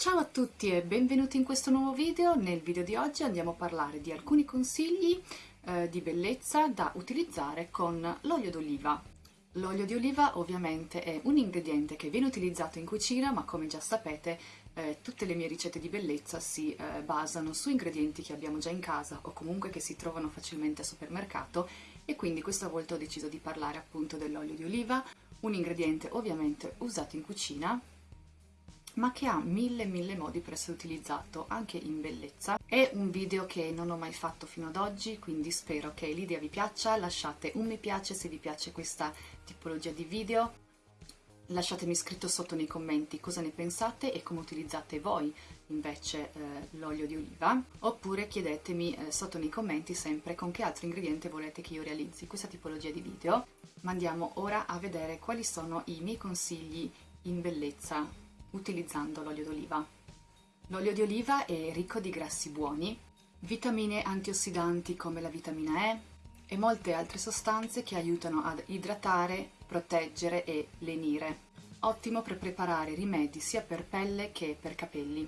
Ciao a tutti e benvenuti in questo nuovo video. Nel video di oggi andiamo a parlare di alcuni consigli eh, di bellezza da utilizzare con l'olio d'oliva. L'olio di oliva ovviamente è un ingrediente che viene utilizzato in cucina ma come già sapete eh, tutte le mie ricette di bellezza si eh, basano su ingredienti che abbiamo già in casa o comunque che si trovano facilmente al supermercato e quindi questa volta ho deciso di parlare appunto dell'olio di oliva, un ingrediente ovviamente usato in cucina ma che ha mille mille modi per essere utilizzato anche in bellezza. È un video che non ho mai fatto fino ad oggi, quindi spero che l'idea vi piaccia, lasciate un mi piace se vi piace questa tipologia di video, lasciatemi scritto sotto nei commenti cosa ne pensate e come utilizzate voi invece eh, l'olio di oliva, oppure chiedetemi eh, sotto nei commenti sempre con che altro ingrediente volete che io realizzi questa tipologia di video. Ma andiamo ora a vedere quali sono i miei consigli in bellezza utilizzando l'olio d'oliva. L'olio di oliva è ricco di grassi buoni, vitamine antiossidanti come la vitamina E e molte altre sostanze che aiutano ad idratare, proteggere e lenire. Ottimo per preparare rimedi sia per pelle che per capelli.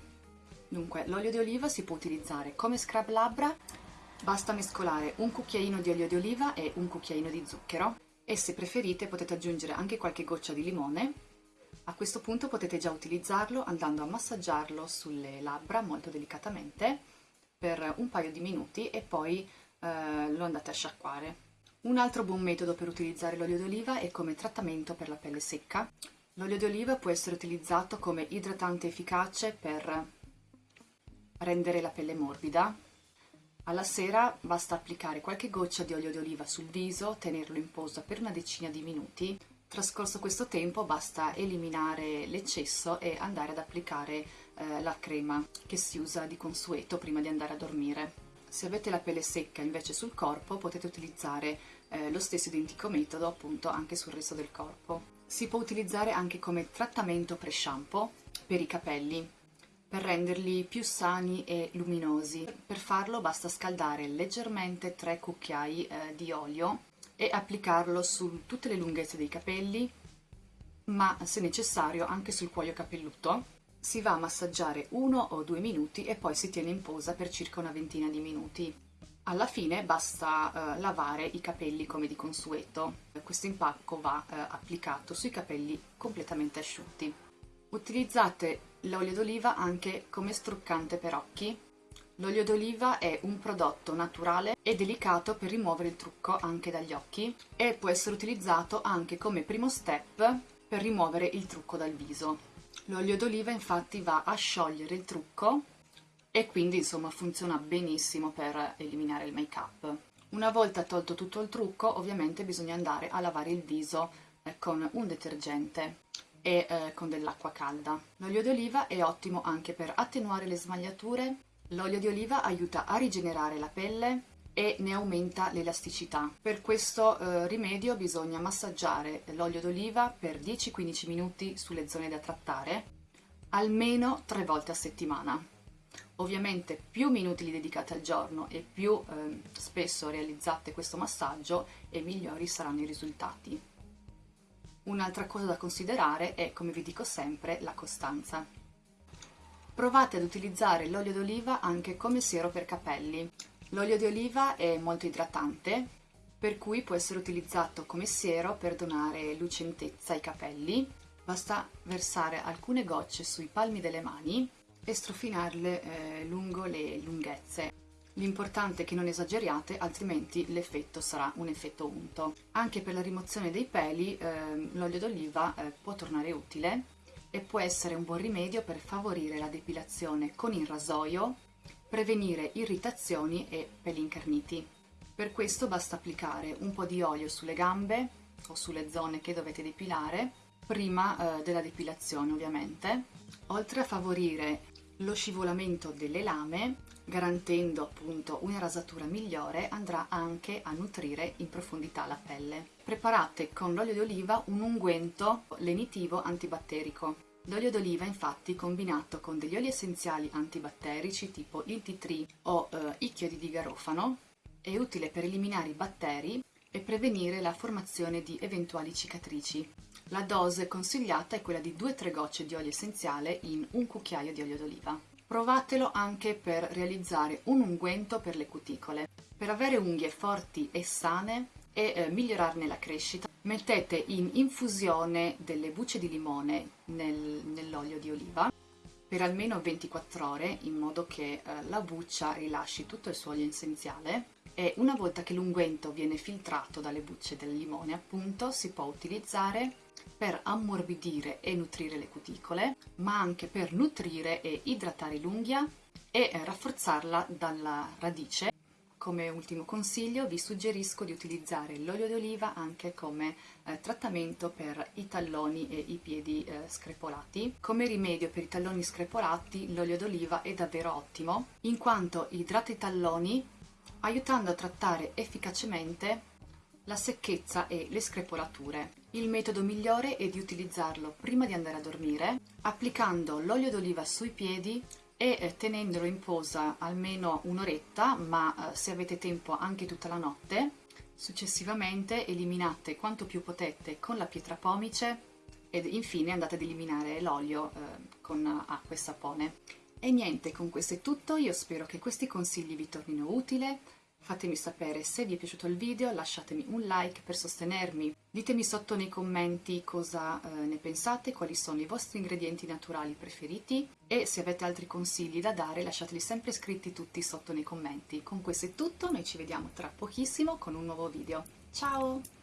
Dunque, l'olio di oliva si può utilizzare come scrub labbra, basta mescolare un cucchiaino di olio di oliva e un cucchiaino di zucchero e se preferite potete aggiungere anche qualche goccia di limone a questo punto potete già utilizzarlo andando a massaggiarlo sulle labbra molto delicatamente per un paio di minuti e poi eh, lo andate a sciacquare. Un altro buon metodo per utilizzare l'olio d'oliva è come trattamento per la pelle secca. L'olio d'oliva può essere utilizzato come idratante efficace per rendere la pelle morbida. Alla sera basta applicare qualche goccia di olio d'oliva sul viso, tenerlo in posa per una decina di minuti Trascorso questo tempo basta eliminare l'eccesso e andare ad applicare eh, la crema che si usa di consueto prima di andare a dormire. Se avete la pelle secca invece sul corpo potete utilizzare eh, lo stesso identico metodo appunto anche sul resto del corpo. Si può utilizzare anche come trattamento pre-shampoo per i capelli per renderli più sani e luminosi. Per farlo basta scaldare leggermente 3 cucchiai eh, di olio e applicarlo su tutte le lunghezze dei capelli, ma se necessario anche sul cuoio capelluto. Si va a massaggiare uno o due minuti e poi si tiene in posa per circa una ventina di minuti. Alla fine basta eh, lavare i capelli come di consueto. Questo impacco va eh, applicato sui capelli completamente asciutti. Utilizzate l'olio d'oliva anche come struccante per occhi L'olio d'oliva è un prodotto naturale e delicato per rimuovere il trucco anche dagli occhi e può essere utilizzato anche come primo step per rimuovere il trucco dal viso. L'olio d'oliva infatti va a sciogliere il trucco e quindi insomma funziona benissimo per eliminare il make up. Una volta tolto tutto il trucco ovviamente bisogna andare a lavare il viso eh, con un detergente e eh, con dell'acqua calda. L'olio d'oliva è ottimo anche per attenuare le smagliature L'olio di oliva aiuta a rigenerare la pelle e ne aumenta l'elasticità. Per questo eh, rimedio bisogna massaggiare l'olio d'oliva per 10-15 minuti sulle zone da trattare, almeno tre volte a settimana. Ovviamente più minuti li dedicate al giorno e più eh, spesso realizzate questo massaggio e migliori saranno i risultati. Un'altra cosa da considerare è, come vi dico sempre, la costanza. Provate ad utilizzare l'olio d'oliva anche come siero per capelli. L'olio di oliva è molto idratante, per cui può essere utilizzato come siero per donare lucentezza ai capelli. Basta versare alcune gocce sui palmi delle mani e strofinarle eh, lungo le lunghezze. L'importante è che non esageriate, altrimenti l'effetto sarà un effetto unto. Anche per la rimozione dei peli eh, l'olio d'oliva eh, può tornare utile e può essere un buon rimedio per favorire la depilazione con il rasoio, prevenire irritazioni e peli incarniti. Per questo basta applicare un po' di olio sulle gambe o sulle zone che dovete depilare, prima eh, della depilazione ovviamente, oltre a favorire lo scivolamento delle lame, garantendo appunto una rasatura migliore, andrà anche a nutrire in profondità la pelle. Preparate con l'olio di oliva un unguento lenitivo antibatterico. L'olio d'oliva infatti combinato con degli oli essenziali antibatterici tipo il tea tree o eh, i chiodi di garofano è utile per eliminare i batteri e prevenire la formazione di eventuali cicatrici. La dose consigliata è quella di 2-3 gocce di olio essenziale in un cucchiaio di olio d'oliva. Provatelo anche per realizzare un unguento per le cuticole. Per avere unghie forti e sane e eh, migliorarne la crescita, mettete in infusione delle bucce di limone nel, nell'olio di oliva per almeno 24 ore in modo che eh, la buccia rilasci tutto il suo olio essenziale e una volta che l'unguento viene filtrato dalle bucce del limone appunto si può utilizzare per ammorbidire e nutrire le cuticole ma anche per nutrire e idratare l'unghia e rafforzarla dalla radice come ultimo consiglio vi suggerisco di utilizzare l'olio d'oliva anche come eh, trattamento per i talloni e i piedi eh, screpolati. Come rimedio per i talloni screpolati l'olio d'oliva è davvero ottimo in quanto idrata i talloni aiutando a trattare efficacemente la secchezza e le screpolature. Il metodo migliore è di utilizzarlo prima di andare a dormire, applicando l'olio d'oliva sui piedi e eh, tenendolo in posa almeno un'oretta, ma eh, se avete tempo anche tutta la notte. Successivamente eliminate quanto più potete con la pietra pomice ed infine andate ad eliminare l'olio eh, con acqua e sapone. E niente, con questo è tutto, io spero che questi consigli vi tornino utili, Fatemi sapere se vi è piaciuto il video, lasciatemi un like per sostenermi. Ditemi sotto nei commenti cosa eh, ne pensate, quali sono i vostri ingredienti naturali preferiti e se avete altri consigli da dare lasciateli sempre scritti tutti sotto nei commenti. Con questo è tutto, noi ci vediamo tra pochissimo con un nuovo video. Ciao!